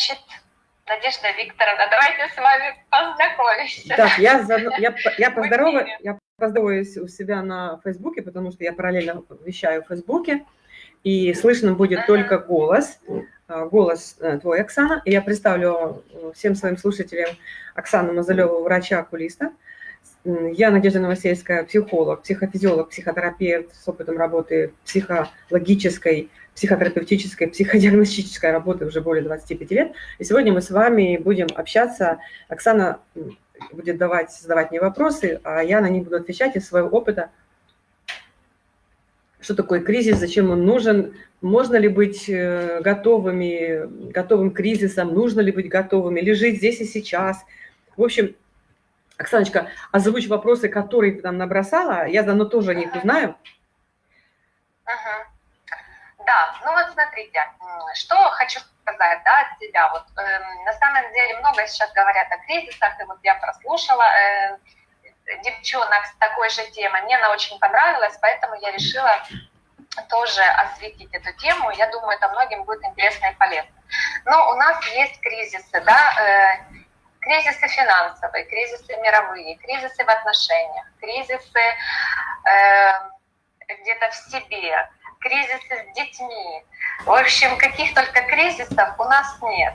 Значит, Надежда Викторовна, давайте с вами познакомимся. Так, я, я, я, поздороваюсь, я поздороваюсь у себя на Фейсбуке, потому что я параллельно вещаю в Фейсбуке, и слышно будет только голос, а, голос э, твой, Оксана. И я представлю э, всем своим слушателям Оксану Мазалеву, врача-окулиста. Я Надежда Новосельская, психолог, психофизиолог, психотерапевт с опытом работы психологической, психотерапевтической, психодиагностической работы уже более 25 лет. И сегодня мы с вами будем общаться. Оксана будет давать, задавать мне вопросы, а я на них буду отвечать из своего опыта. Что такое кризис, зачем он нужен, можно ли быть э, готовыми, готовым к кризисам, нужно ли быть готовыми, или жить здесь и сейчас. В общем, Оксаночка, озвучь вопросы, которые ты там набросала, я давно тоже о них узнаю. Да, ну вот смотрите, что хочу сказать, да, от себя. Вот э, на самом деле много сейчас говорят о кризисах, и вот я прослушала э, девчонок с такой же темой. Мне она очень понравилась, поэтому я решила тоже осветить эту тему. Я думаю, это многим будет интересно и полезно. Но у нас есть кризисы, да, э, кризисы финансовые, кризисы мировые, кризисы в отношениях, кризисы э, где-то в себе, кризисы с детьми. В общем, каких только кризисов у нас нет.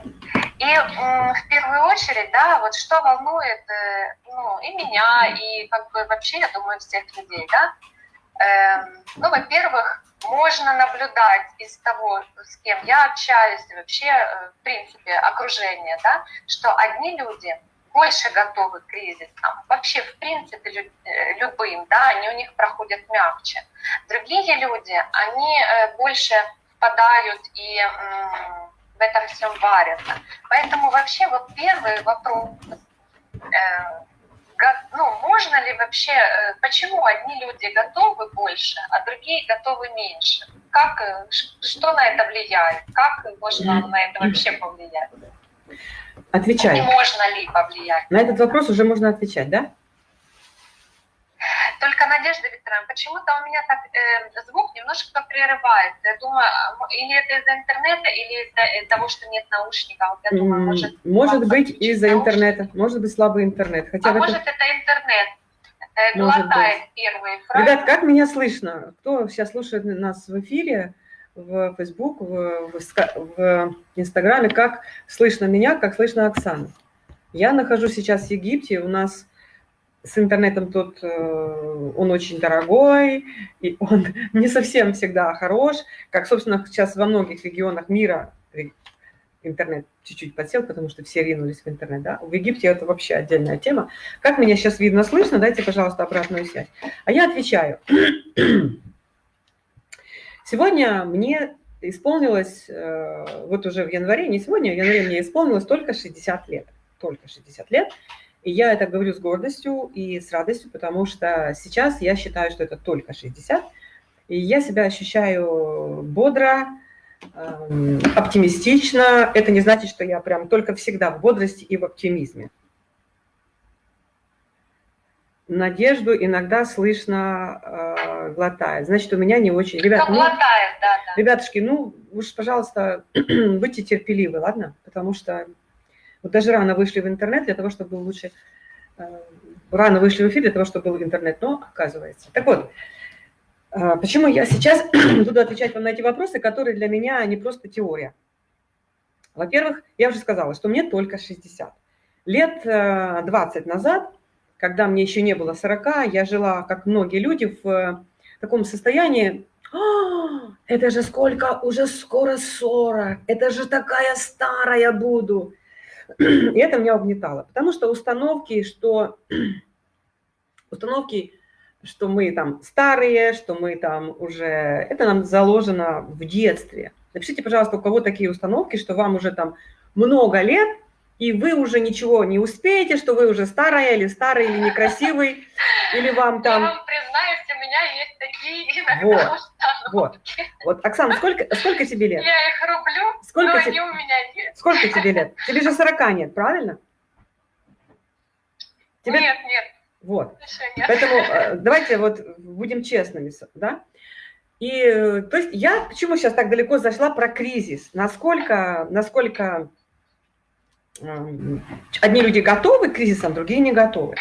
И в первую очередь, да, вот что волнует э, ну, и меня, и как бы вообще, я думаю, всех людей, да, эм, ну, во-первых, можно наблюдать из того, с кем я общаюсь, и вообще, э, в принципе, окружение, да, что одни люди больше готовы к кризисам, вообще, в принципе, э, любым, да, они у них проходят мягче. Другие люди, они больше впадают и в этом всем варятся. Поэтому вообще вот первый вопрос, э, ну, можно ли вообще, э, почему одни люди готовы больше, а другие готовы меньше? Как, э, что на это влияет? Как можно на это вообще повлиять? Отвечай. И можно ли повлиять? На этот вопрос уже можно отвечать, да? Только, Надежда Викторовна, почему-то у меня так э, звук немножко прерывается. Я думаю, или это из-за интернета, или из-за э, того, что нет наушников. Я думаю, может, может быть из-за интернета, может быть слабый интернет. Хотя а это... может это интернет. Э, глотает первые фразы. Ребят, как меня слышно? Кто сейчас слушает нас в эфире, в Facebook, в, в, в Инстаграме, как слышно меня, как слышно Оксану? Я нахожусь сейчас в Египте, у нас с интернетом тут э, он очень дорогой, и он не совсем всегда хорош, как, собственно, сейчас во многих регионах мира интернет чуть-чуть подсел, потому что все ринулись в интернет, да? В Египте это вообще отдельная тема. Как меня сейчас видно, слышно? Дайте, пожалуйста, обратную связь. А я отвечаю. Сегодня мне исполнилось, э, вот уже в январе, не сегодня, в январе мне исполнилось только 60 лет. Только 60 лет. И я это говорю с гордостью и с радостью, потому что сейчас я считаю, что это только 60. И я себя ощущаю бодро, эм, оптимистично. Это не значит, что я прям только всегда в бодрости и в оптимизме. Надежду иногда слышно э, глотает. Значит, у меня не очень... Ребят, ну, глотает, да, да. Ребятушки, ну, уж, пожалуйста, будьте терпеливы, ладно? Потому что вот даже рано вышли в интернет для того, чтобы был лучше... Э, рано вышли в эфир для того, чтобы был интернет, но оказывается. Так вот, э, почему я сейчас буду отвечать вам на эти вопросы, которые для меня не просто теория. Во-первых, я уже сказала, что мне только 60. Лет 20 э, назад, когда мне еще не было 40, я жила, как многие люди, в таком состоянии, «А, это же сколько, уже скоро 40, это же такая старая буду. И это меня угнетало, потому что установки, что установки, что мы там старые, что мы там уже, это нам заложено в детстве. Напишите, пожалуйста, у кого такие установки, что вам уже там много лет, и вы уже ничего не успеете, что вы уже старая или старый, или некрасивый, или вам там... Я вам признаюсь, у меня есть такие иногда вот, вот, вот. Оксана, сколько, сколько тебе лет? Я их рублю, сколько но тебе, они у меня нет. Сколько тебе лет? Тебе же 40 нет, правильно? Тебе... Нет, нет. Вот. Нет. Поэтому э, давайте вот будем честными, да? И, то есть я почему сейчас так далеко зашла про кризис? Насколько, насколько одни люди готовы к кризисам, другие не готовы.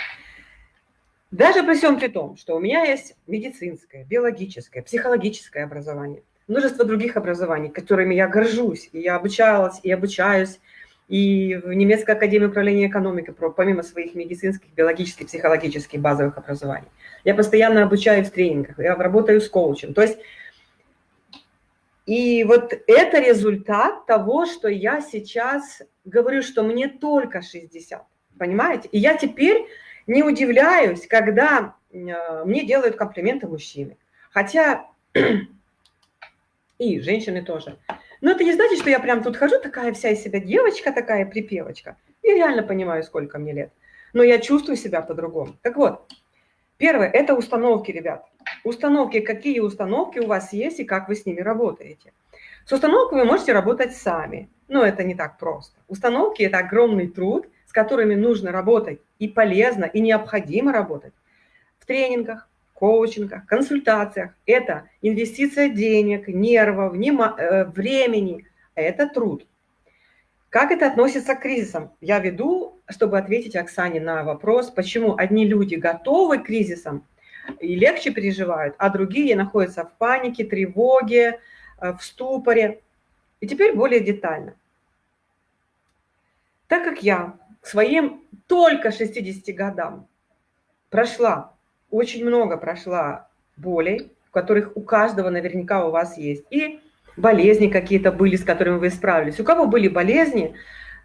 Даже при всем при том, что у меня есть медицинское, биологическое, психологическое образование, множество других образований, которыми я горжусь, и я обучалась, и обучаюсь, и в немецкой академии управления экономикой, помимо своих медицинских, биологических, психологических базовых образований. Я постоянно обучаюсь в тренингах, я работаю с коучем. То есть, и вот это результат того, что я сейчас говорю, что мне только 60, понимаете? И я теперь не удивляюсь, когда э, мне делают комплименты мужчины. Хотя и женщины тоже. Но это не значит, что я прям тут хожу, такая вся из себя девочка, такая припевочка. И реально понимаю, сколько мне лет. Но я чувствую себя по-другому. Так вот, первое – это установки, ребят. Установки, какие установки у вас есть и как вы с ними работаете. С установками вы можете работать сами, но это не так просто. Установки – это огромный труд, с которыми нужно работать и полезно, и необходимо работать в тренингах, коучингах, консультациях. Это инвестиция денег, нервов, э, времени. Это труд. Как это относится к кризисам? Я веду, чтобы ответить Оксане на вопрос, почему одни люди готовы к кризисам и легче переживают, а другие находятся в панике, тревоге, э, в ступоре. И теперь более детально. Так как я к своим только 60 годам прошла очень много прошла болей, которых у каждого наверняка у вас есть. И болезни какие-то были, с которыми вы справились. У кого были болезни,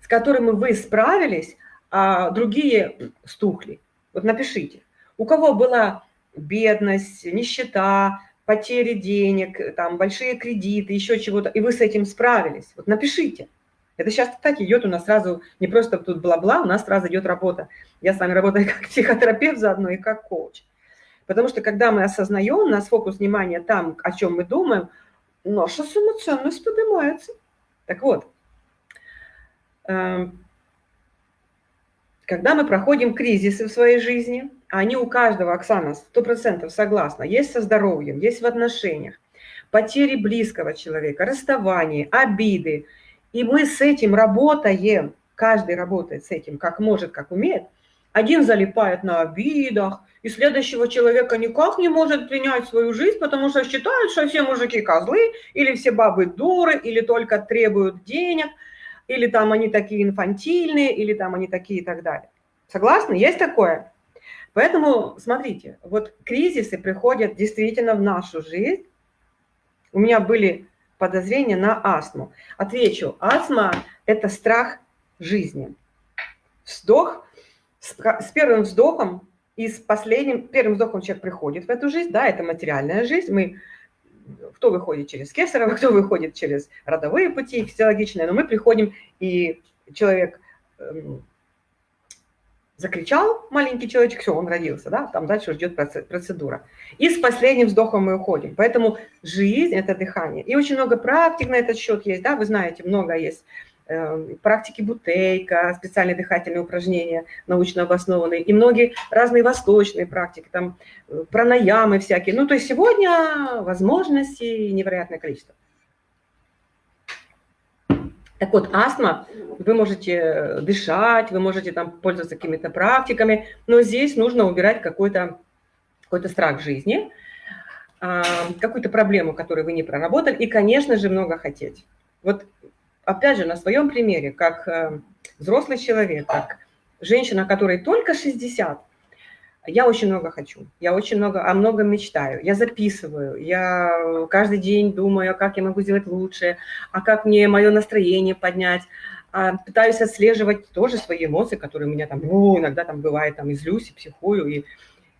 с которыми вы справились, а другие стухли? Вот напишите. У кого была бедность, нищета, потери денег, там, большие кредиты, еще чего-то, и вы с этим справились? Вот напишите. Это сейчас так идет у нас сразу, не просто тут бла-бла, у нас сразу идет работа. Я с вами работаю как психотерапевт заодно и как коуч. Потому что когда мы осознаем, у нас фокус внимания там, о чем мы думаем, наша самоценность поднимается. Так вот, эм, когда мы проходим кризисы в своей жизни, они у каждого, Оксана, сто процентов согласна, есть со здоровьем, есть в отношениях, потери близкого человека, расставание, обиды, и мы с этим работаем, каждый работает с этим, как может, как умеет, один залипает на обидах, и следующего человека никак не может принять свою жизнь, потому что считают, что все мужики козлы, или все бабы дуры, или только требуют денег, или там они такие инфантильные, или там они такие и так далее. Согласны? Есть такое? Поэтому, смотрите, вот кризисы приходят действительно в нашу жизнь. У меня были подозрения на астму. Отвечу, астма – это страх жизни. Вздох, с первым вздохом и с последним, первым вздохом человек приходит в эту жизнь, да, это материальная жизнь, мы, кто выходит через кесарево, кто выходит через родовые пути физиологичные, но мы приходим, и человек эм, закричал, маленький человечек, все, он родился, да, там дальше ждет процедура. И с последним вздохом мы уходим. Поэтому жизнь – это дыхание. И очень много практик на этот счет есть, да, вы знаете, много есть практики бутейка, специальные дыхательные упражнения, научно обоснованные, и многие разные восточные практики, там э, пранаямы всякие. Ну, то есть сегодня возможностей невероятное количество. Так вот, астма, вы можете дышать, вы можете там пользоваться какими-то практиками, но здесь нужно убирать какой-то какой, -то, страх жизни, а, какую-то проблему, которую вы не проработали, и, конечно же, много хотеть. Вот опять же, на своем примере, как э, взрослый человек, как женщина, которой только 60, я очень много хочу, я очень много, о многом мечтаю, я записываю, я каждый день думаю, как я могу сделать лучше, а как мне мое настроение поднять, а пытаюсь отслеживать тоже свои эмоции, которые у меня там, ну, иногда там бывает, там, излюсь и психую, и,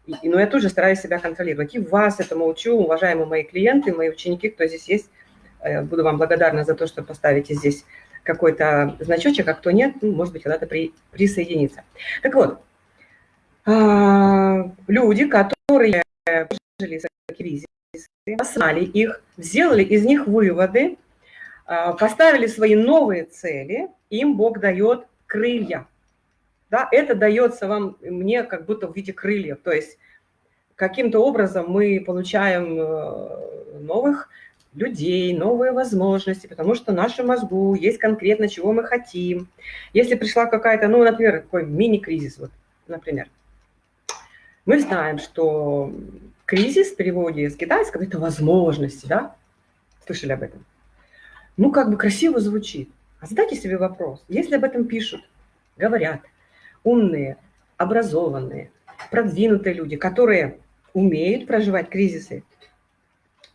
и, но я тоже стараюсь себя контролировать. И вас этому учу, уважаемые мои клиенты, мои ученики, кто здесь есть, буду вам благодарна за то, что поставите здесь какой-то значочек, а кто нет, ну, может быть, когда-то при, присоединиться. Так вот, а, люди, которые жили кризисы, осознали их, сделали из них выводы, а, поставили свои новые цели, им Бог дает крылья. Да, это дается вам, мне как будто в виде крыльев, то есть каким-то образом мы получаем э, новых людей, новые возможности, потому что в нашем мозгу есть конкретно, чего мы хотим. Если пришла какая-то, ну, например, такой мини-кризис, вот, например, мы знаем, что кризис в переводе с китайского – это возможности, да? Слышали об этом? Ну, как бы красиво звучит. А задайте себе вопрос, если об этом пишут, говорят, умные, образованные, продвинутые люди, которые умеют проживать кризисы,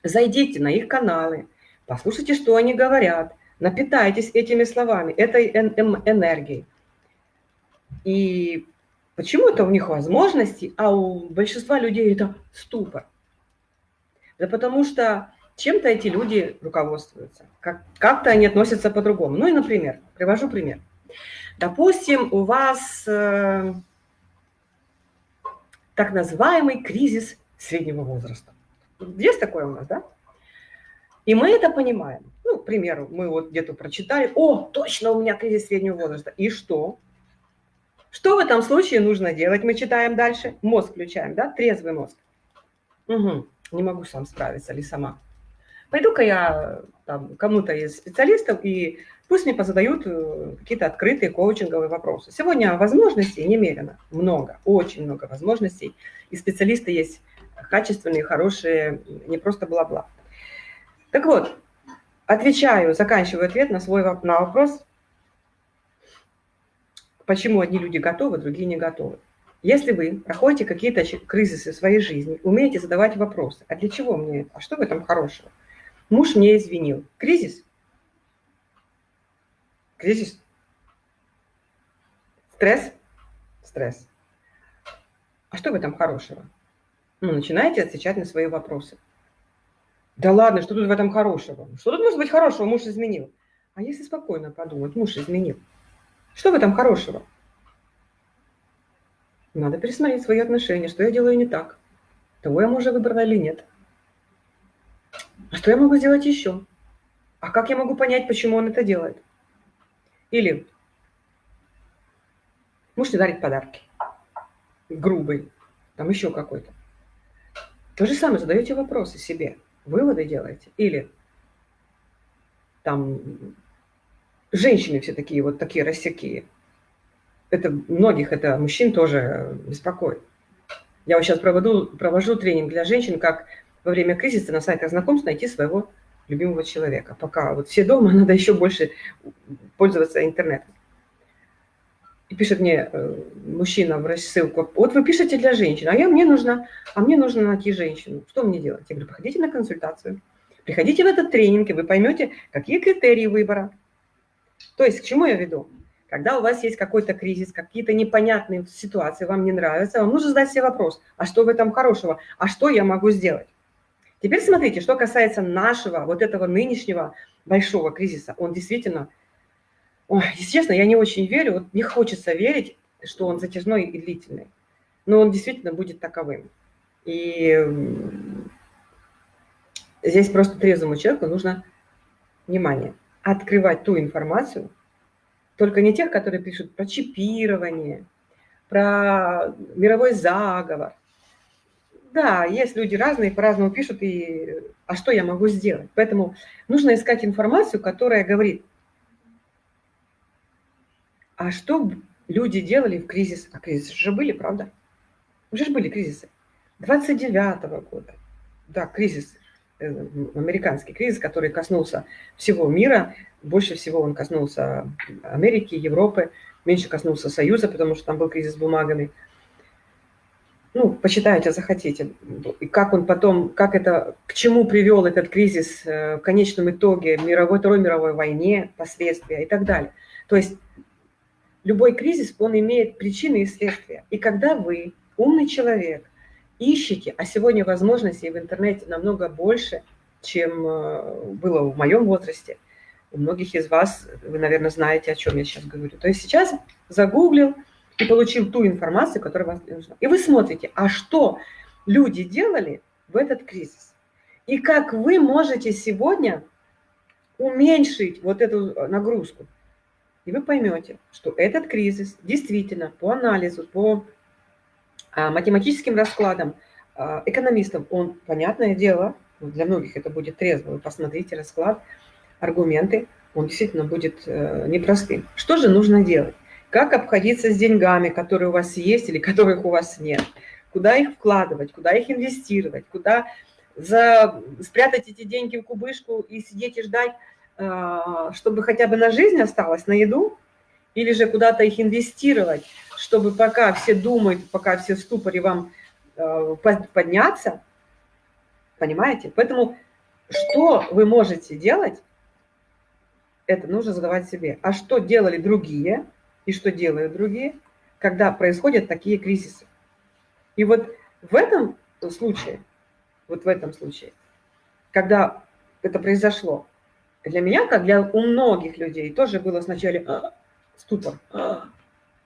зайдите на их каналы, послушайте, что они говорят, напитайтесь этими словами, этой энергией. И почему это у них возможности, а у большинства людей это ступор? Да потому что чем-то эти люди руководствуются, как-то как они относятся по-другому. Ну и, например, привожу пример. Допустим, у вас э, так называемый кризис среднего возраста. Есть такое у нас, да? И мы это понимаем. Ну, к примеру, мы вот где-то прочитали, о, точно у меня кризис среднего возраста. И что? Что в этом случае нужно делать? Мы читаем дальше, мозг включаем, да, трезвый мозг. Угу. Не могу сам справиться или сама. Пойду-ка я кому-то из специалистов, и пусть мне позадают э, какие-то открытые коучинговые вопросы. Сегодня возможностей немерено, много, очень много возможностей, и специалисты есть качественные, хорошие, не просто бла-бла. Так вот, отвечаю, заканчиваю ответ на свой на вопрос, почему одни люди готовы, другие не готовы. Если вы проходите какие-то кризисы в своей жизни, умеете задавать вопросы, а для чего мне это, а что в этом хорошего? Муж мне извинил. Кризис? Кризис? Стресс? Стресс. А что в этом хорошего? Ну, начинаете отвечать на свои вопросы. Да ладно, что тут в этом хорошего? Что тут может быть хорошего? Муж изменил. А если спокойно подумать, муж изменил. Что в этом хорошего? Надо пересмотреть свои отношения, что я делаю не так. Того я мужа выбрала или нет. А что я могу сделать еще? А как я могу понять, почему он это делает? Или муж не дарит подарки. Грубый. Там еще какой-то. То же самое, задаете вопросы себе, выводы делаете. Или там женщины все такие вот такие рассякие. Это многих, это мужчин тоже беспокоит. Я вот сейчас проводу, провожу тренинг для женщин, как во время кризиса на сайтах знакомств найти своего любимого человека. Пока вот все дома, надо еще больше пользоваться интернетом. И пишет мне э, мужчина в рассылку, вот вы пишете для женщин, а я, мне нужно, а мне нужно найти женщину. Что мне делать? Я говорю, приходите на консультацию, приходите в этот тренинг, и вы поймете, какие критерии выбора. То есть, к чему я веду? Когда у вас есть какой-то кризис, какие-то непонятные ситуации, вам не нравятся, вам нужно задать себе вопрос, а что в этом хорошего, а что я могу сделать? Теперь смотрите, что касается нашего, вот этого нынешнего большого кризиса, он действительно Ой, если честно, я не очень верю, вот не хочется верить, что он затяжной и длительный. Но он действительно будет таковым. И здесь просто трезвому человеку нужно внимание, открывать ту информацию, только не тех, которые пишут про чипирование, про мировой заговор. Да, есть люди разные, по-разному пишут, и а что я могу сделать? Поэтому нужно искать информацию, которая говорит, а что люди делали в кризис? А кризисы же были, правда? Уже же были кризисы. 29-го года, да, кризис, э, американский кризис, который коснулся всего мира, больше всего он коснулся Америки, Европы, меньше коснулся Союза, потому что там был кризис с бумагами. Ну, почитайте, захотите. И как он потом, как это, к чему привел этот кризис э, в конечном итоге, мировой, Второй мировой войне, последствия и так далее. То есть любой кризис, он имеет причины и следствия. И когда вы, умный человек, ищете, а сегодня возможностей в интернете намного больше, чем э, было в моем возрасте, у многих из вас, вы, наверное, знаете, о чем я сейчас говорю. То есть сейчас загуглил и получил ту информацию, которая вам нужна. И вы смотрите, а что люди делали в этот кризис? И как вы можете сегодня уменьшить вот эту нагрузку? И вы поймете, что этот кризис действительно по анализу, по а, математическим раскладам а, экономистам, он, понятное дело, для многих это будет трезво, вы посмотрите расклад, аргументы, он действительно будет э, непростым. Что же нужно делать? Как обходиться с деньгами, которые у вас есть или которых у вас нет? Куда их вкладывать, куда их инвестировать, куда за... спрятать эти деньги в кубышку и сидеть и ждать, чтобы хотя бы на жизнь осталось, на еду? Или же куда-то их инвестировать, чтобы пока все думают, пока все в ступоре вам э, подняться? Понимаете? Поэтому что вы можете делать, это нужно задавать себе. А что делали другие и что делают другие, когда происходят такие кризисы? И вот в этом случае, вот в этом случае, когда это произошло, для меня, как для у многих людей, тоже было сначала а, ступор. А.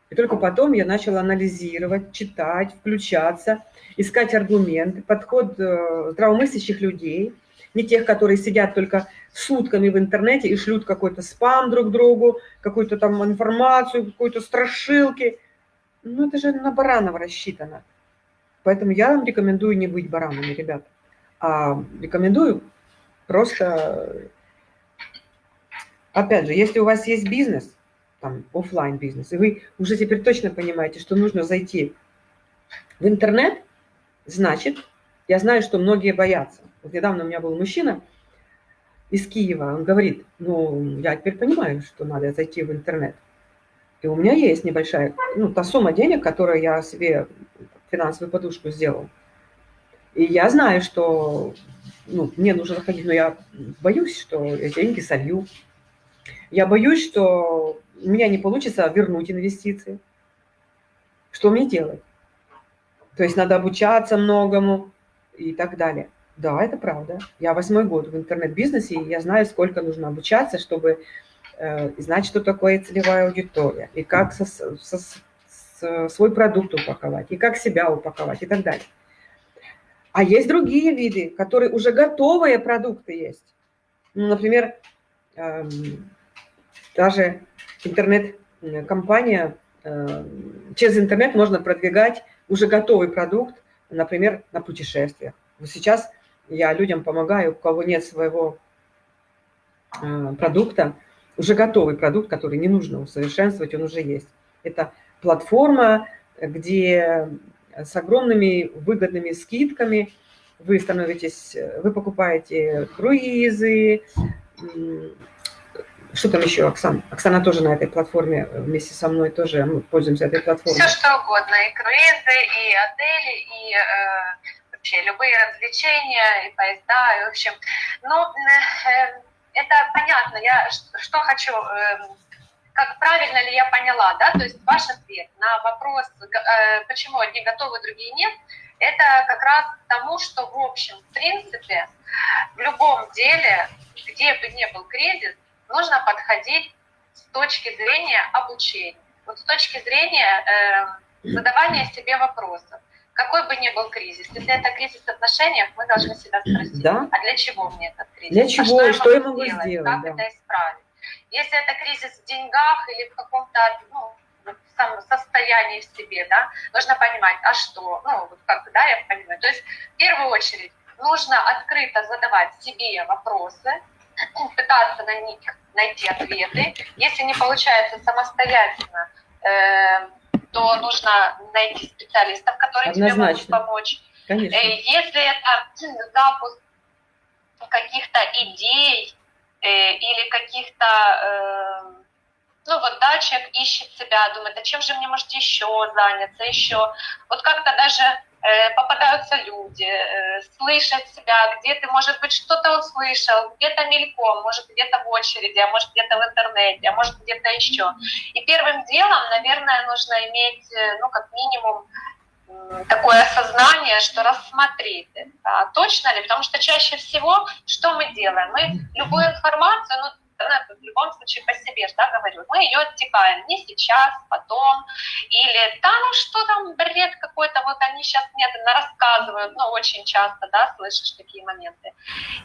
И только потом я начала анализировать, читать, включаться, искать аргументы, подход э, здравомыслящих людей – не тех, которые сидят только сутками в интернете и шлют какой-то спам друг другу, какую-то там информацию, какую-то страшилки. Ну, это же на баранов рассчитано. Поэтому я вам рекомендую не быть баранами, ребят. А рекомендую просто... Опять же, если у вас есть бизнес, там, офлайн бизнес, и вы уже теперь точно понимаете, что нужно зайти в интернет, значит, я знаю, что многие боятся. Вот недавно у меня был мужчина из Киева, он говорит, ну, я теперь понимаю, что надо зайти в интернет. И у меня есть небольшая, ну, та сумма денег, которую я себе финансовую подушку сделал. И я знаю, что ну, мне нужно заходить, но я боюсь, что эти деньги солью. Я боюсь, что у меня не получится вернуть инвестиции. Что мне делать? То есть надо обучаться многому и так далее. Да, это правда. Я восьмой год в интернет-бизнесе, и я знаю, сколько нужно обучаться, чтобы э, знать, что такое целевая аудитория, и как со, со, со, свой продукт упаковать, и как себя упаковать, и так далее. А есть другие виды, которые уже готовые продукты есть. Ну, например, э, даже интернет-компания, э, через интернет можно продвигать уже готовый продукт, например, на путешествиях. Вот сейчас я людям помогаю, у кого нет своего э, продукта, уже готовый продукт, который не нужно усовершенствовать, он уже есть. Это платформа, где с огромными выгодными скидками вы становитесь, вы покупаете круизы, что там еще, Оксана? Оксана тоже на этой платформе вместе со мной тоже мы пользуемся этой платформой. Все что угодно, и круизы, и отели, и э, вообще любые развлечения, и поезда, и в общем. Ну, э, это понятно. Я что хочу, э, как правильно ли я поняла, да, то есть ваш ответ на вопрос, э, почему одни готовы, другие нет, это как раз тому, что, в общем, в принципе, в любом деле, где бы ни был кризис, нужно подходить с точки зрения обучения, вот с точки зрения э, задавания себе вопросов какой бы ни был кризис, если это кризис в отношениях, мы должны себя спросить, да? а для чего мне этот кризис? Для чего? А что, я могу сделать? сделать? Как да. это исправить? Если это кризис в деньгах или в каком-то ну, состоянии в себе, да, нужно понимать, а что, ну, вот как, да, я понимаю. То есть, в первую очередь, нужно открыто задавать себе вопросы, пытаться на них найти ответы. Если не получается самостоятельно, э, то нужно найти специалистов, которые Однозначно. тебе могут помочь. Конечно. Э, если это запуск каких-то идей э, или каких-то, э, ну вот, да, человек ищет себя, думает, а чем же мне может еще заняться, еще. Вот как-то даже попадаются люди, э, слышать себя, где ты, может быть, что-то услышал, где-то мельком, может, где-то в очереди, а может, где-то в интернете, а может, где-то еще. И первым делом, наверное, нужно иметь, э, ну, как минимум, такое осознание, что рассмотреть это. точно ли? Потому что чаще всего, что мы делаем? Мы любую информацию, ну, в любом случае по себе да, говорю, мы ее оттекаем не сейчас, потом, или да, ну что там, бред какой-то, вот они сейчас мне рассказывают, ну очень часто, да, слышишь такие моменты.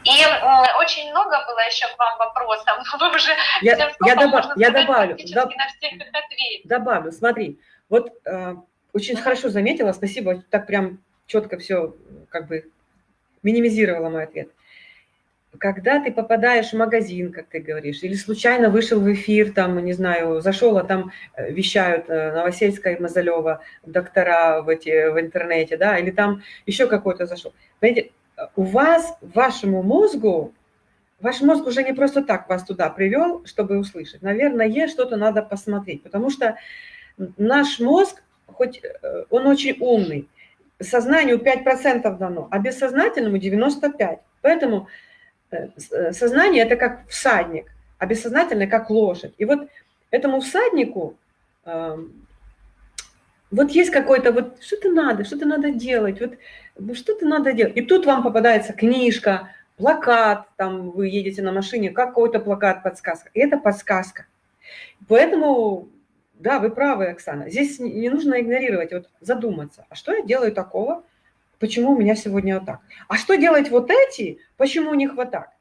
И э, очень много было еще к вам вопросов, но вы уже я, я, добав, я добавлю, доб, на всех их ответить. Добавлю, смотри, вот э, очень хорошо заметила, спасибо, так прям четко все как бы минимизировала мой ответ. Когда ты попадаешь в магазин, как ты говоришь, или случайно вышел в эфир, там, не знаю, зашел, а там э, вещают э, Новосельская и Мазалева, доктора в, эти, в интернете, да, или там еще какой-то зашел. Понимаете, у вас, вашему мозгу, ваш мозг уже не просто так вас туда привел, чтобы услышать. Наверное, что-то надо посмотреть, потому что наш мозг, хоть э, он очень умный, сознанию 5% дано, а бессознательному 95%. Поэтому Э, э, сознание – это как всадник, а бессознательное – как лошадь. И вот этому всаднику эм, вот есть какой-то, вот что-то надо, что-то надо делать, вот что-то надо делать. И тут вам попадается книжка, плакат, там вы едете на машине, какой-то плакат, подсказка. И это подсказка. Поэтому, да, вы правы, Оксана, здесь не нужно игнорировать, вот задуматься, а что я делаю такого, Почему у меня сегодня вот так? А что делать вот эти? Почему у них вот так?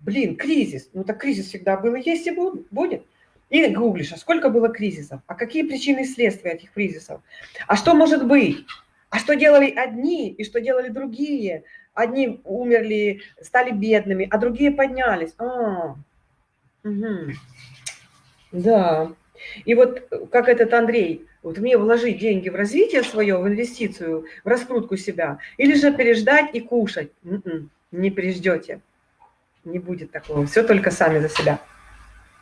Блин, кризис. Ну так кризис всегда был есть и будет. И гуглишь, а сколько было кризисов? А какие причины и следствия этих кризисов? А что может быть? А что делали одни и что делали другие? Одни умерли, стали бедными, а другие поднялись. А, угу. Да. И вот как этот Андрей вот мне вложить деньги в развитие свое, в инвестицию, в раскрутку себя, или же переждать и кушать. Н м-м, -н, не переждете. Не будет такого. Все только сами за себя.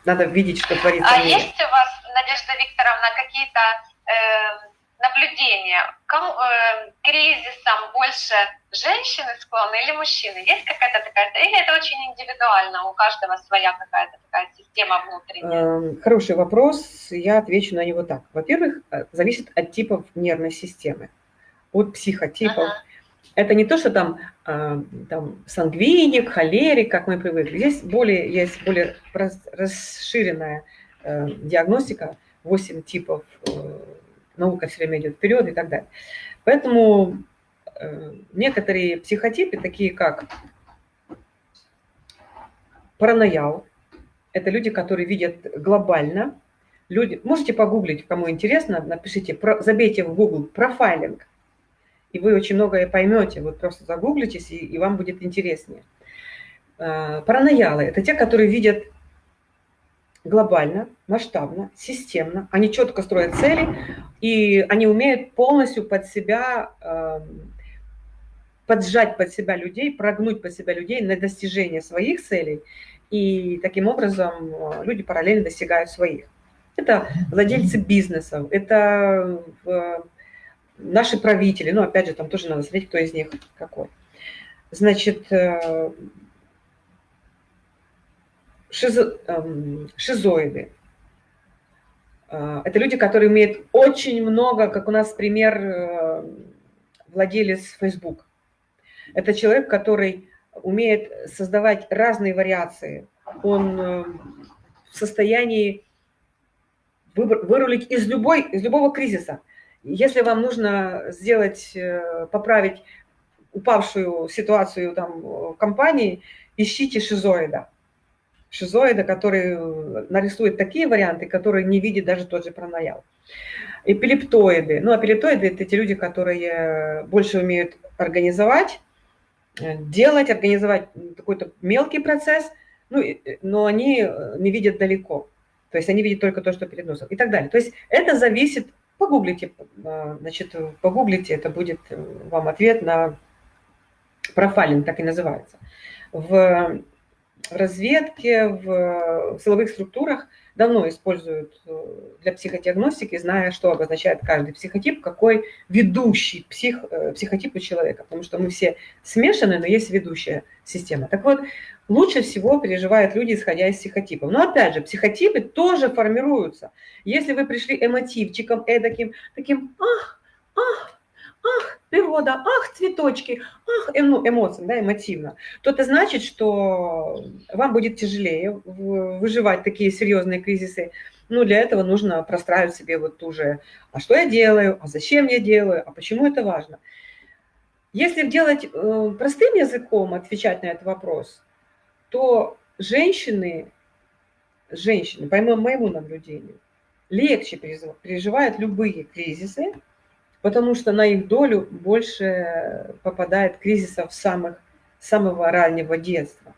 Надо видеть, что творится. А есть у вас, Надежда Викторовна, какие-то э, наблюдения, кому, э, кризисом больше женщины склонны или мужчины? Есть какая-то такая, или это очень индивидуально, у каждого своя какая-то такая система внутренняя? Эм, хороший вопрос, я отвечу на него так. Во-первых, э, зависит от типов нервной системы, от психотипов. Ага. Это не то, что там, э, там сангвиник, холерик, как мы привыкли. Здесь более, есть более расширенная диагностика, 8 типов наука все время идет вперед и так далее. Поэтому э, некоторые психотипы, такие как параноял, это люди, которые видят глобально. Люди, можете погуглить, кому интересно, напишите, про, забейте в Google профайлинг, и вы очень многое поймете. Вот просто загуглитесь, и, и вам будет интереснее. Э, параноялы – это те, которые видят глобально, масштабно, системно. Они четко строят цели, и они умеют полностью под себя, эм, поджать под себя людей, прогнуть под себя людей на достижение своих целей. И таким образом э, люди параллельно достигают своих. Это владельцы бизнесов, это э, наши правители, ну, опять же, там тоже надо смотреть, кто из них какой. Значит, э, шизо, эм, шизоиды. Э, это люди, которые имеют очень много, как у нас пример, э, владелец Facebook. Это человек, который умеет создавать разные вариации. Он э, в состоянии вырулить из, любой, из любого кризиса. Если вам нужно сделать, поправить упавшую ситуацию там, в компании, ищите шизоида шизоида, который э, нарисует такие варианты, которые не видит даже тот же пранаял. Эпилептоиды. Ну, эпилептоиды – это те люди, которые больше умеют организовать, э, делать, организовать какой-то мелкий процесс, ну, но они э, не видят далеко. То есть они видят только то, что перед носом и так далее. То есть это зависит, погуглите, значит, погуглите, это будет вам ответ на профайлинг, так и называется. В в разведке, в силовых структурах давно используют э, для психодиагностики, зная, что обозначает каждый психотип, какой ведущий псих, э, психотип у человека, потому что мы все смешаны, но есть ведущая система. Так вот, лучше всего переживают люди, исходя из психотипов. Но опять же, психотипы тоже формируются. Если вы пришли эмотивчиком эдаким, таким, ах, ах, ах, природа, ах, цветочки, ах, эм, ну, эмоциям, да, эмотивно, то это значит, что вам будет тяжелее выживать такие серьезные кризисы. Ну, для этого нужно простраивать себе вот ту же, а что я делаю, а зачем я делаю, а почему это важно. Если делать э, простым языком, отвечать на этот вопрос, то женщины, женщины, по моему наблюдению, легче переживают любые кризисы, потому что на их долю больше попадает кризисов самых, самого раннего детства.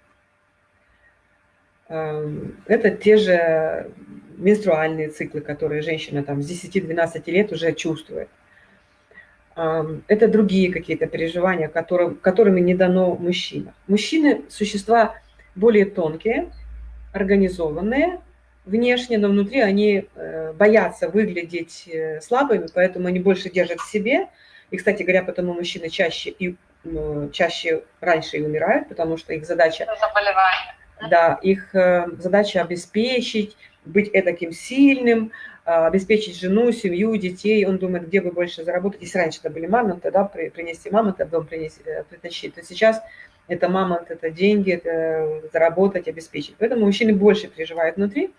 Эм, это те же менструальные циклы, которые женщина там с 10-12 лет уже чувствует. Эм, это другие какие-то переживания, которым, которыми не дано мужчинам. Мужчины – существа более тонкие, организованные, внешне, но внутри они э, боятся выглядеть э, слабыми, поэтому они больше держат в себе. И, кстати говоря, потому мужчины чаще и чаще раньше и умирают, потому что их задача... Заболевание. Да, их э, задача обеспечить, быть таким сильным, а, обеспечить жену, семью, детей. Он думает, где бы больше заработать. Если раньше это были мамонты, да, принести мамонта дом принести, притащить, то сейчас это мамонт, это деньги, это заработать, обеспечить. Поэтому мужчины больше переживают внутри.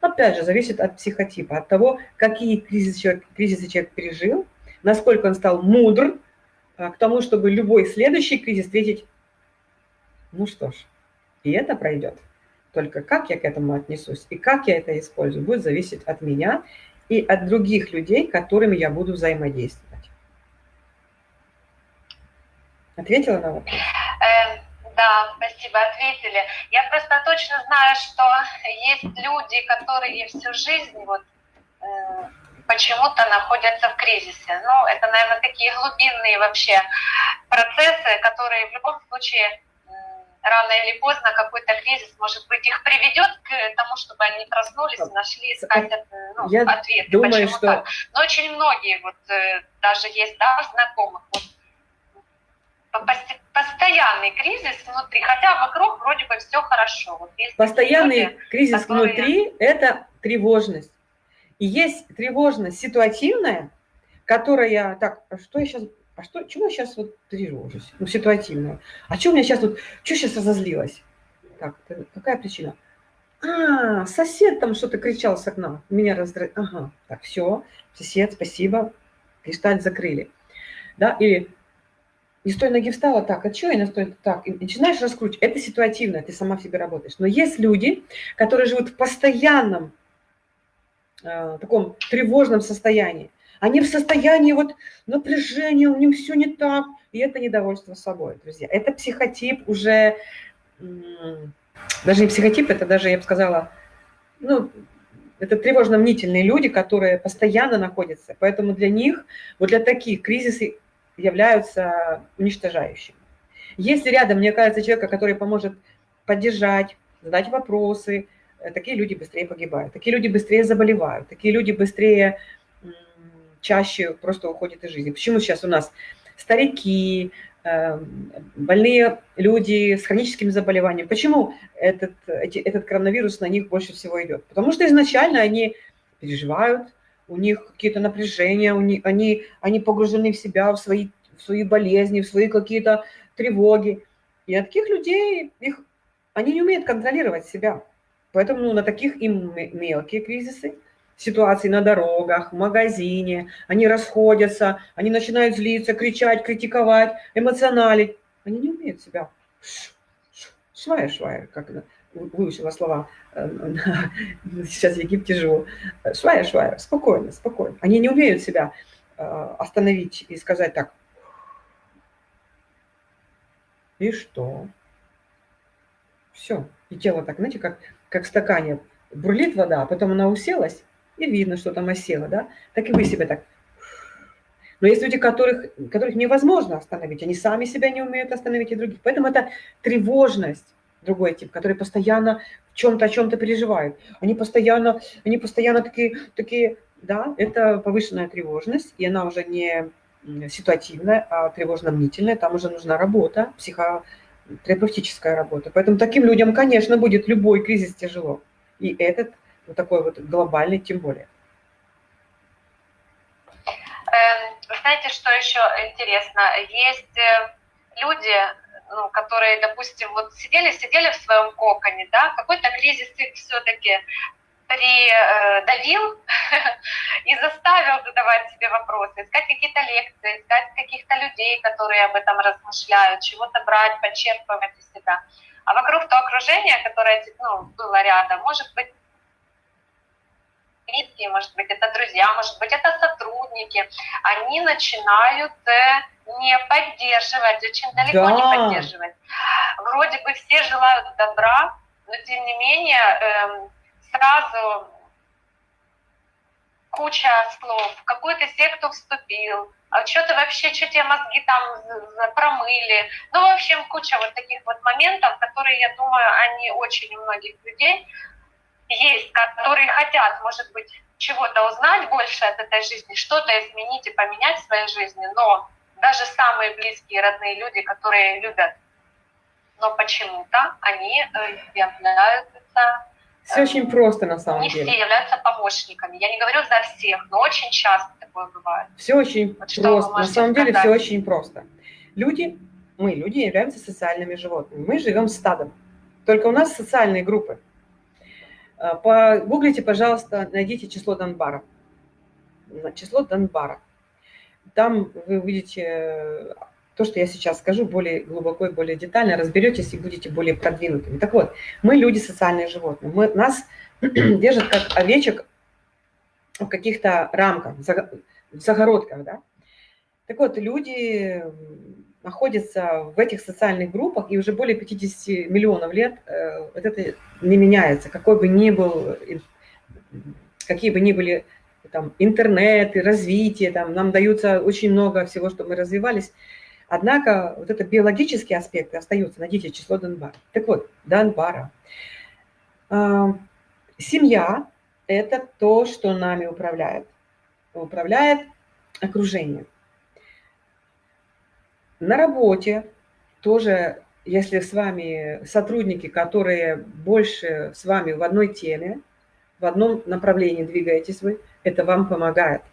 Опять же, зависит от психотипа, от того, какие кризисы человек, кризисы человек пережил, насколько он стал мудр а, к тому, чтобы любой следующий кризис встретить, ну что ж, и это пройдет. Только как я к этому отнесусь и как я это использую, будет зависеть от меня и от других людей, которыми я буду взаимодействовать. Ответила на вопрос? Да, спасибо, ответили. Я просто точно знаю, что есть люди, которые всю жизнь вот э, почему-то находятся в кризисе. Ну, это, наверное, такие глубинные вообще процессы, которые в любом случае рано или поздно какой-то кризис, может быть, их приведет к тому, чтобы они проснулись, нашли, искать ну, Я ответы, думаю, почему что... так. Но очень многие, вот э, даже есть да, знакомых, вот, постоянный кризис внутри, хотя вокруг вроде бы все хорошо. Вот постоянный люди, кризис которые... внутри – это тревожность. И есть тревожность ситуативная, которая, так, а что я сейчас, а что, чего я сейчас вот тревожусь? Ну, ситуативная. А что у меня сейчас вот, что сейчас разозлилась? Так, какая причина? А, сосед там что-то кричал с окна, меня раздражает. Ага, так, все, сосед, спасибо, кристаль закрыли. Да, или не с той ноги встала, так, а что я на той, так, и начинаешь раскручивать. Это ситуативно, ты сама в себе работаешь. Но есть люди, которые живут в постоянном э, таком тревожном состоянии. Они в состоянии вот напряжения, у них все не так, и это недовольство собой, друзья. Это психотип уже, даже не психотип, это даже, я бы сказала, ну, это тревожно-мнительные люди, которые постоянно находятся. Поэтому для них, вот для таких кризисы являются уничтожающими. Если рядом мне кажется человека, который поможет поддержать, задать вопросы, э, такие люди быстрее погибают, такие люди быстрее заболевают, такие люди быстрее чаще просто уходят из жизни. Почему сейчас у нас старики, эм, больные люди с хроническими заболеваниями, почему этот, этот коронавирус на них больше всего идет? Потому что изначально они переживают, у них какие-то напряжения, у них, они, они погружены в себя, в свои, в свои болезни, в свои какие-то тревоги. И от таких людей, их, они не умеют контролировать себя. Поэтому ну, на таких им мелкие кризисы, ситуации на дорогах, в магазине, они расходятся, они начинают злиться, кричать, критиковать, эмоционалить. Они не умеют себя швая-швая, как это, выучила слова, э, сейчас в Египте живу, швая-швая, спокойно, спокойно. Они не умеют себя э, остановить и сказать так, и что? Все. И тело так, знаете, как, как в стакане бурлит вода, а потом она уселась, и видно, что там осело, да? Так и вы себя так. Но есть люди, которых, которых невозможно остановить, они сами себя не умеют остановить и других. Поэтому это тревожность другой тип, который постоянно в чем-то, о чем-то переживает. Они постоянно, они постоянно такие, такие, да, это повышенная тревожность, и она уже не ситуативная, а тревожно-мнительная, там уже нужна работа, психотерапевтическая работа. Поэтому таким людям, конечно, будет любой кризис тяжело. И этот, вот такой вот глобальный, тем более. Эм, знаете, что еще интересно? Есть э, люди, ну, которые, допустим, вот сидели, сидели в своем коконе, да, какой-то кризис их все-таки придавил и заставил задавать себе вопросы, искать какие-то лекции, искать каких-то людей, которые об этом размышляют, чего-то брать, подчерпывать из себя. А вокруг то окружение, которое ну, было рядом, может быть, близкие, может быть, это друзья, может быть, это сотрудники, они начинают э, не поддерживать, очень далеко да. не поддерживать. Вроде бы все желают добра, но тем не менее эм, сразу куча слов, в какую-то секту вступил, а что-то вообще, что тебе мозги там промыли. Ну, в общем, куча вот таких вот моментов, которые, я думаю, они очень у многих людей есть, которые хотят, может быть, чего-то узнать больше от этой жизни, что-то изменить и поменять в своей жизни, но даже самые близкие, родные люди, которые любят, но почему-то они э, являются все очень просто на самом не деле. Не все являются помощниками. Я не говорю за всех, но очень часто такое бывает. Все очень вот просто. На самом деле все очень просто. Люди, мы, люди, являемся социальными животными. Мы живем стадом. Только у нас социальные группы. А, погуглите, пожалуйста, найдите число Донбара. Число Донбара. Там вы увидите то, что я сейчас скажу, более глубоко и более детально, разберетесь и будете более продвинутыми. Так вот, мы люди социальные животные. Мы, нас держат как овечек в каких-то рамках, в загородках, да. Так вот, люди находятся в этих социальных группах, и уже более 50 миллионов лет э, вот это не меняется. Какой бы ни был, какие бы ни были там, интернеты, развитие, там, нам даются очень много всего, что мы развивались, Однако вот это биологические аспекты остаются. Найдите число Донбара. Так вот, Донбара. А, семья – это то, что нами управляет. Управляет окружение. На работе тоже, если с вами сотрудники, которые больше с вами в одной теме, в одном направлении двигаетесь вы, это вам помогает –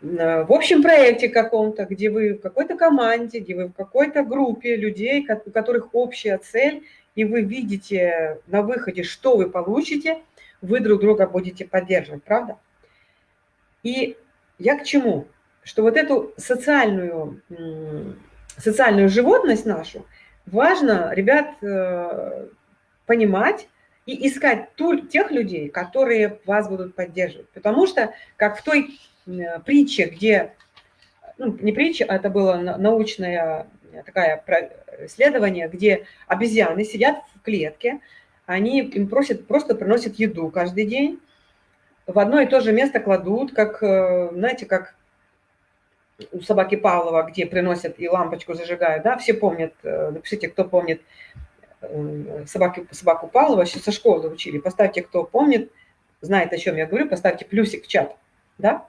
Э, в общем проекте каком-то, где вы в какой-то команде, где вы в какой-то группе людей, у которых общая цель, и вы видите на выходе, что вы получите, вы друг друга будете поддерживать, правда? И я к чему? Что вот эту социальную, социальную животность нашу важно, ребят, э, понимать и искать тех людей, которые вас будут поддерживать. Потому что, как в той Э, притча, где, ну, не притча, а это было научное такое исследование, где обезьяны сидят в клетке, они им просят, просто приносят еду каждый день, в одно и то же место кладут, как, э, знаете, как у собаки Павлова, где приносят и лампочку зажигают, да, все помнят, э, напишите, кто помнит собаки, собаку Павлова, еще со школы учили, поставьте, кто помнит, знает, о чем я говорю, поставьте плюсик в чат, да.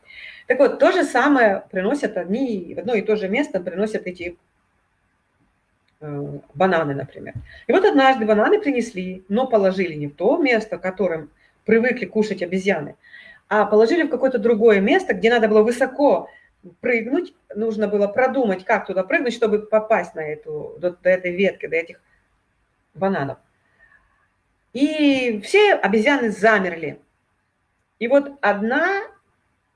Так вот, то же самое приносят одни, в одно и то же место приносят эти э, бананы, например. И вот однажды бананы принесли, но положили не в то место, которым привыкли кушать обезьяны, а положили в какое-то другое место, где надо было высоко прыгнуть, нужно было продумать, как туда прыгнуть, чтобы попасть на эту, до, до этой ветки, до этих бананов. И все обезьяны замерли. И вот одна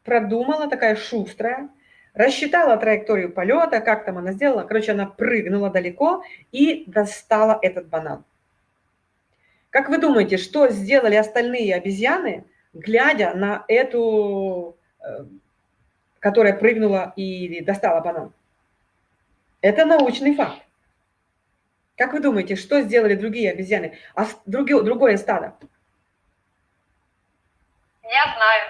продумала, такая шустрая, рассчитала траекторию полета, как там она сделала. Короче, она прыгнула далеко и достала этот банан. Как вы думаете, что сделали остальные обезьяны, глядя на эту, э, которая прыгнула и достала банан? Это научный факт. Как вы думаете, что сделали другие обезьяны, а другое, другое стадо? Я знаю.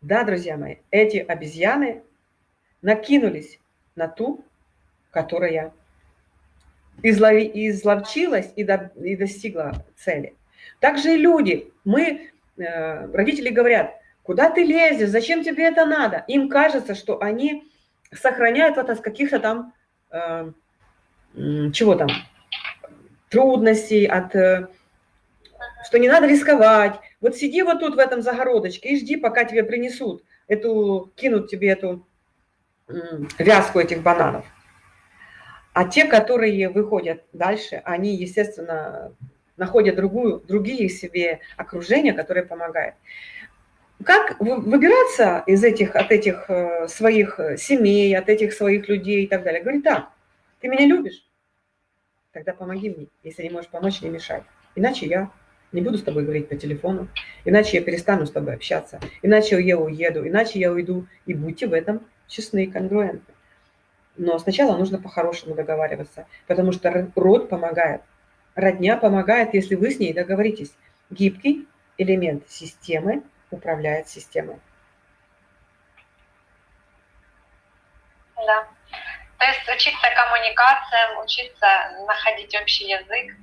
Да, друзья мои, эти обезьяны накинулись на ту, которая излови, изловчилась и, до, и достигла цели. Также и люди. Мы, э, родители говорят, куда ты лезешь, зачем тебе это надо? Им кажется, что они сохраняют вот от каких-то там, э, чего там, трудностей, от, э, что не надо рисковать, вот сиди вот тут в этом загородочке и жди, пока тебе принесут эту, кинут тебе эту вязку этих бананов. А те, которые выходят дальше, они, естественно, находят другую, другие себе окружения, которые помогают. Как выбираться из этих, от этих э, своих семей, от этих своих людей и так далее? Говорит, да, ты меня любишь? Тогда помоги мне. Если не можешь помочь, не мешай. Иначе я не буду с тобой говорить по телефону, иначе я перестану с тобой общаться, иначе я уеду, иначе я уйду. И будьте в этом честны и конгруентны. Но сначала нужно по-хорошему договариваться, потому что род помогает. Родня помогает, если вы с ней договоритесь. Гибкий элемент системы управляет системой. Да. То есть учиться коммуникациям, учиться находить общий язык.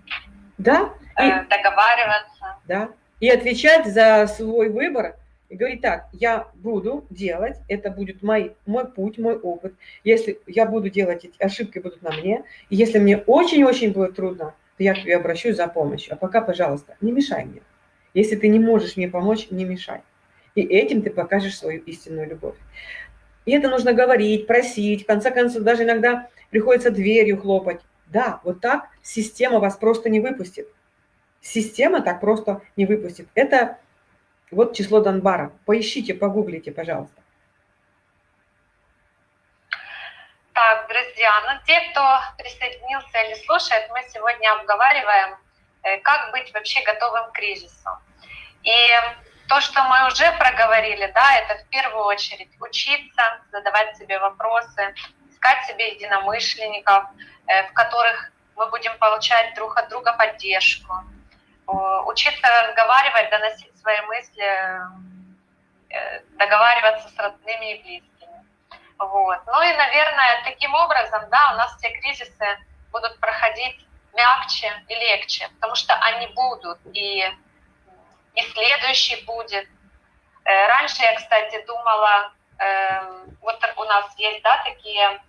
Да. Э, и, договариваться. Да. И отвечать за свой выбор и говорить так, я буду делать, это будет мой, мой путь, мой опыт. Если я буду делать, эти ошибки будут на мне, и если мне очень-очень будет трудно, то я к тебе обращусь за помощью. А пока, пожалуйста, не мешай мне. Если ты не можешь мне помочь, не мешай. И этим ты покажешь свою истинную любовь. И это нужно говорить, просить, в конце концов, даже иногда приходится дверью хлопать. Да, вот так система вас просто не выпустит. Система так просто не выпустит. Это вот число Донбара. Поищите, погуглите, пожалуйста. Так, друзья, ну те, кто присоединился или слушает, мы сегодня обговариваем, как быть вообще готовым к кризису. И то, что мы уже проговорили, да, это в первую очередь учиться, задавать себе вопросы, искать себе единомышленников, э, в которых мы будем получать друг от друга поддержку, учиться разговаривать, доносить свои мысли, э, договариваться с родными и близкими. Вот. Ну и, наверное, таким образом, да, у нас все кризисы будут проходить мягче и легче, потому что они будут, и, и следующий будет. Э, раньше я, кстати, думала, эм, вот у нас есть, да, такие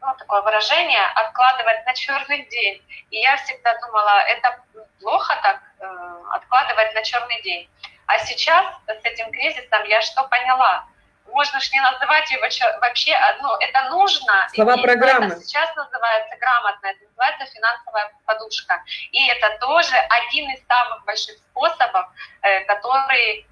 ну, такое выражение, откладывать на черный день. И я всегда думала, это плохо так э, откладывать на черный день. А сейчас с этим кризисом я что поняла? Можно же не называть его вообще, ну, это нужно. Слова программы. Это сейчас называется грамотно, это называется финансовая подушка. И это тоже один из самых больших способов, э, который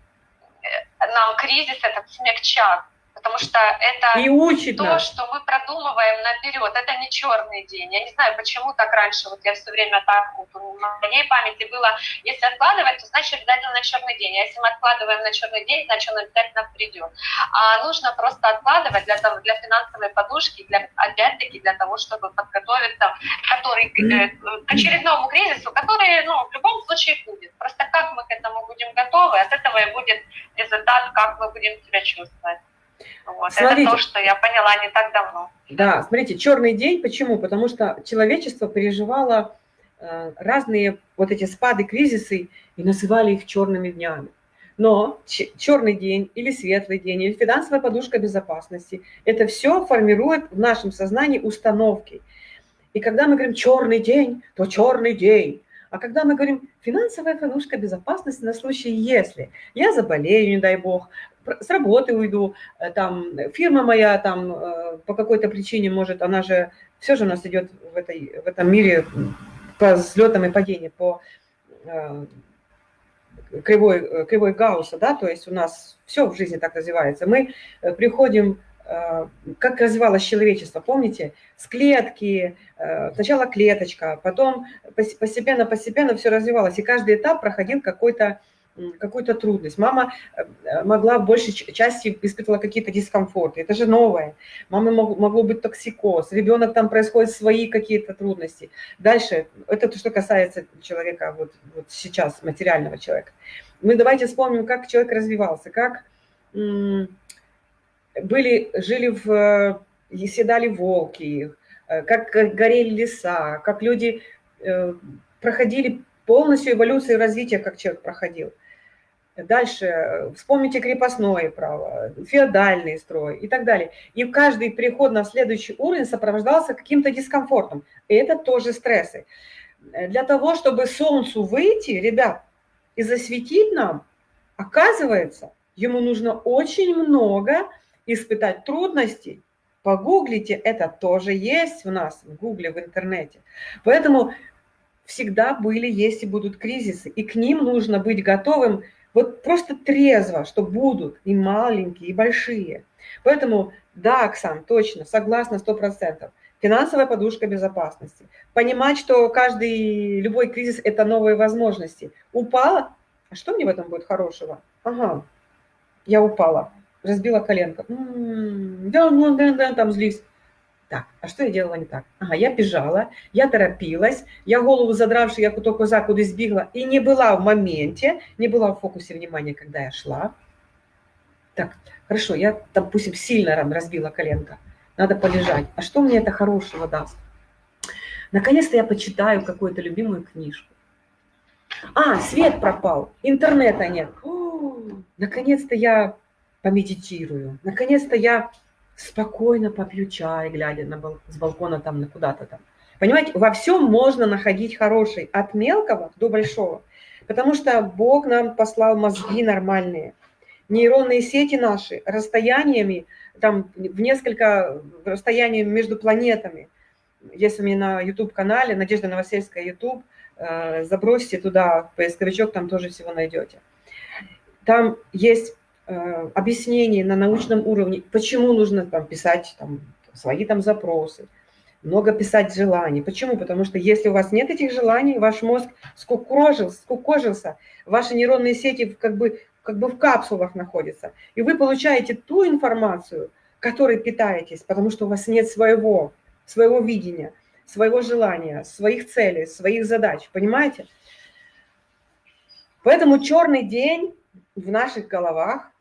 э, нам кризис этот смягчат потому что это и учит то, нас. что мы продумываем наперед. Это не черный день. Я не знаю, почему так раньше, вот я все время так, вот, в моей памяти было, если откладывать, то значит обязательно на черный день. А если мы откладываем на черный день, значит он обязательно придет. А нужно просто откладывать для, того, для финансовой подушки, для, опять-таки для того, чтобы подготовиться который, э, к очередному кризису, который ну, в любом случае будет. Просто как мы к этому будем готовы, от этого и будет результат, как мы будем себя чувствовать. Вот, смотрите, это то, что я поняла не так давно. Да, смотрите, черный день, почему? Потому что человечество переживало э, разные вот эти спады, кризисы и называли их черными днями. Но черный день или светлый день, или финансовая подушка безопасности, это все формирует в нашем сознании установки. И когда мы говорим черный день, то черный день. А когда мы говорим финансовая подушка безопасности на случай, если я заболею, не дай бог, с работы уйду, э, там фирма моя там э, по какой-то причине может, она же, все же у нас идет в, этой, в этом мире по взлетам и падениям, по э, кривой, кривой Гаусса, да, то есть у нас все в жизни так развивается. Мы приходим, как развивалось человечество, помните, с клетки, сначала клеточка, потом постепенно-постепенно все развивалось, и каждый этап проходил какой-то какую-то трудность. Мама э, могла в большей части испытывала какие-то дискомфорты. Это же новое. Мама мог, могло быть токсикоз. Ребенок там происходят свои какие-то трудности. Дальше, это то, что касается человека вот, вот сейчас, материального человека. Мы давайте вспомним, как человек развивался, как были, жили в, седали волки, э, как горели леса, как люди э, проходили полностью эволюцию развития, как человек проходил. Дальше вспомните крепостное право, феодальный строй и так далее. И каждый переход на следующий уровень сопровождался каким-то дискомфортом. И это тоже стрессы. Для того, чтобы солнцу выйти, ребят, и засветить нам, оказывается, ему нужно очень много испытать трудностей. Погуглите, это тоже есть в нас, в гугле, в интернете. Поэтому всегда были, есть и будут кризисы, и к ним нужно быть готовым вот просто трезво, что будут и маленькие, и большие. Поэтому, да, Оксан, точно, согласна, сто процентов. Финансовая подушка безопасности. Понимать, что каждый, любой кризис – это новые возможности. Упала? А что мне в этом будет хорошего? Ага, я упала, разбила коленка. М -м -м, да, ну, да, да, там злись. Так, а что я делала не так? Ага, я бежала, я торопилась, я голову задравши, я то коза куда сбегла, и не была в моменте, не была в фокусе внимания, когда я шла. Так, хорошо, я, допустим, сильно разбила коленка, надо полежать. А что мне это хорошего даст? Наконец-то я почитаю какую-то любимую книжку. А, свет пропал, интернета нет. Наконец-то я помедитирую. Наконец-то я спокойно попью чай, глядя на бал с балкона там на куда-то там. Понимаете, во всем можно находить хороший, от мелкого до большого. Потому что Бог нам послал мозги нормальные. Нейронные сети наши расстояниями, там в несколько расстояний между планетами. Если мне на YouTube-канале, Надежда Новосельская YouTube, э, забросьте туда поисковичок, там тоже всего найдете. Там есть объяснений на научном уровне, почему нужно там писать там, свои там запросы, много писать желаний. Почему? Потому что если у вас нет этих желаний, ваш мозг скукожился, скукожился ваши нейронные сети как бы, как бы в капсулах находятся, и вы получаете ту информацию, которой питаетесь, потому что у вас нет своего, своего видения, своего желания, своих целей, своих задач, понимаете? Поэтому черный день в наших головах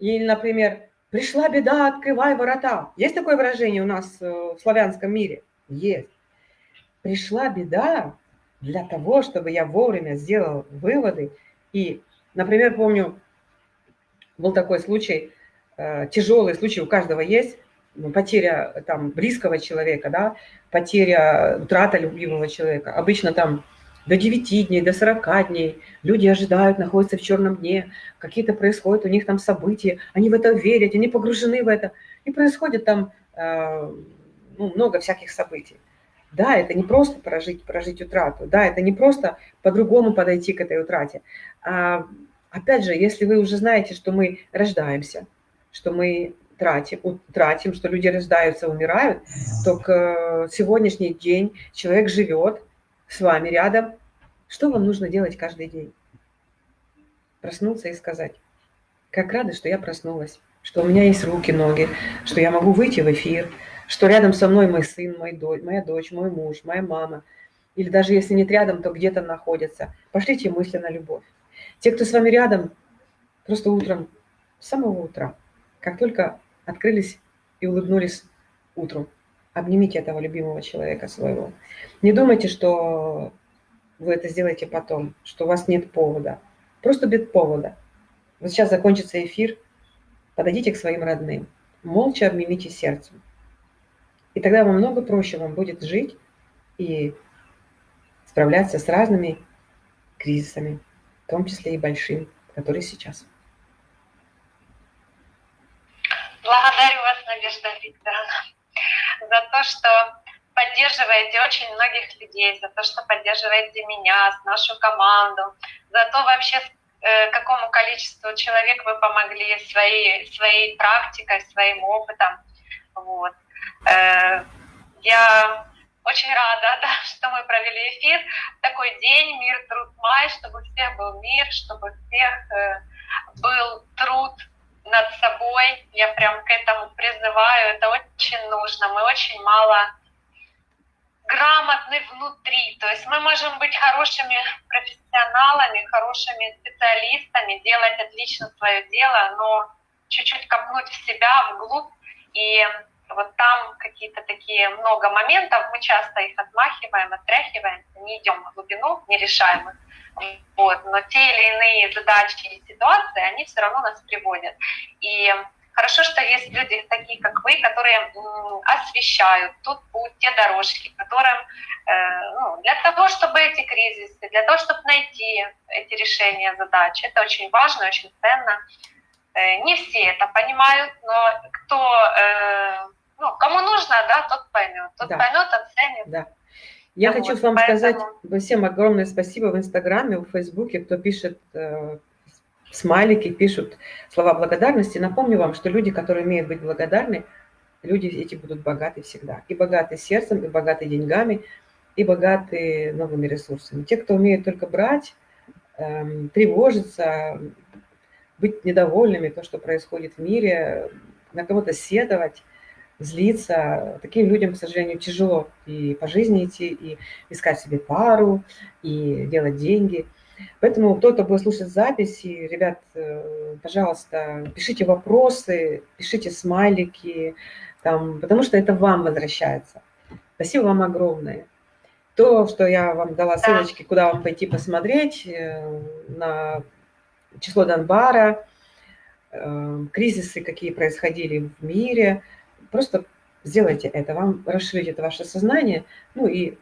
или, например, «пришла беда, открывай ворота». Есть такое выражение у нас э, в славянском мире? Есть. Пришла беда для того, чтобы я вовремя сделал выводы. И, например, помню, был такой случай, э, тяжелый случай, у каждого есть, ну, потеря там близкого человека, да, потеря, утрата любимого человека. Обычно там до 9 дней, до 40 дней. Люди ожидают, находятся в черном дне, какие-то происходят у них там события, они в это верят, они погружены в это. И происходит там э, ну, много всяких событий. Да, это не просто прожить, прожить утрату, да, это не просто по-другому подойти к этой утрате. А, опять же, если вы уже знаете, что мы рождаемся, что мы тратим, тратим, что люди рождаются, умирают, то к э, сегодняшний день человек живет, с вами рядом. Что вам нужно делать каждый день? Проснуться и сказать, как рада, что я проснулась, что у меня есть руки, ноги, что я могу выйти в эфир, что рядом со мной мой сын, мой дочь, моя дочь, мой муж, моя мама. Или даже если нет рядом, то где-то находятся. Пошлите мысли на любовь. Те, кто с вами рядом, просто утром, с самого утра, как только открылись и улыбнулись утром, Обнимите этого любимого человека своего. Не думайте, что вы это сделаете потом, что у вас нет повода. Просто без повода. Вот сейчас закончится эфир, подойдите к своим родным, молча обнимите сердцем. И тогда вам много проще вам будет жить и справляться с разными кризисами, в том числе и большим, которые сейчас. Благодарю вас, Надежда Викторовна за то, что поддерживаете очень многих людей, за то, что поддерживаете меня, нашу команду, за то вообще, э, какому количеству человек вы помогли своей, своей практикой, своим опытом. Вот. Э, я очень рада, да, что мы провели эфир. Такой день, мир, труд, май, чтобы у всех был мир, чтобы у всех э, был труд над собой. Я прям к этому призываю. Это очень нужно. Мы очень мало грамотны внутри. То есть мы можем быть хорошими профессионалами, хорошими специалистами, делать отлично свое дело, но чуть-чуть копнуть в себя, вглубь, и вот там какие-то такие много моментов, мы часто их отмахиваем, отряхиваем, не идем в глубину, не решаем их. Вот. Но те или иные задачи и ситуации, они все равно нас приводят. И хорошо, что есть люди такие, как вы, которые освещают тот путь, те дорожки, которым э, ну, для того, чтобы эти кризисы, для того, чтобы найти эти решения задач, это очень важно, очень ценно. Э, не все это понимают, но кто, э, ну, кому нужно, да, тот поймет, тот да. поймет, оценит. Да. Я вот, хочу вам поэтому... сказать всем огромное спасибо в Инстаграме, в Фейсбуке, кто пишет смайлики, пишут слова благодарности. Напомню вам, что люди, которые умеют быть благодарны, люди эти будут богаты всегда. И богаты сердцем, и богаты деньгами, и богаты новыми ресурсами. Те, кто умеет только брать, э, тревожиться, быть недовольными то, что происходит в мире, на кого-то сетовать, злиться. Таким людям, к сожалению, тяжело и по жизни идти, и искать себе пару, и делать деньги. Поэтому кто-то будет слушать записи, ребят, э, пожалуйста, пишите вопросы, пишите смайлики, там, потому что это вам возвращается. Спасибо вам огромное. То, что я вам дала ссылочки, куда вам пойти посмотреть, э, на число Донбара, э, кризисы, какие происходили в мире, просто сделайте это, вам расширить это ваше сознание, ну и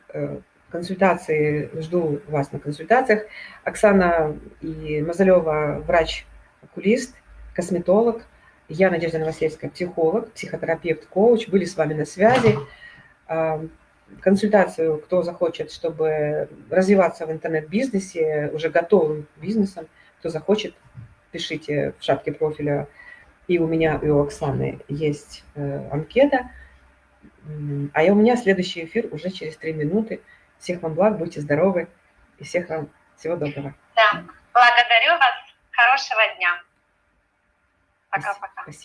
консультации, жду вас на консультациях. Оксана и Мазалева, врач-окулист, косметолог, я, Надежда Новосельская, психолог, психотерапевт, коуч, были с вами на связи. Консультацию, кто захочет, чтобы развиваться в интернет-бизнесе, уже готовым бизнесом, кто захочет, пишите в шапке профиля. И у меня, и у Оксаны есть э, анкета. А я, у меня следующий эфир уже через три минуты. Всех вам благ, будьте здоровы и всех вам всего доброго. Да, благодарю вас. Хорошего дня. Пока-пока.